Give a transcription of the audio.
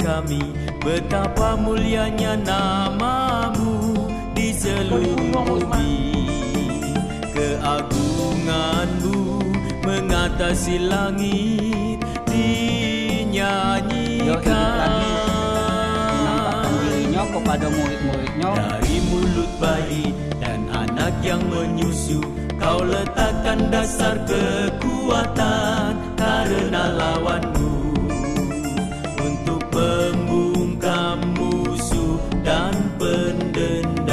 kami Betapa mulianya namamu di seluruh bumi. Keagunganmu mengatasi langit dinyanyikan. Dari mulut bayi dan anak yang menyusu Kau letakkan dasar kekuatan London.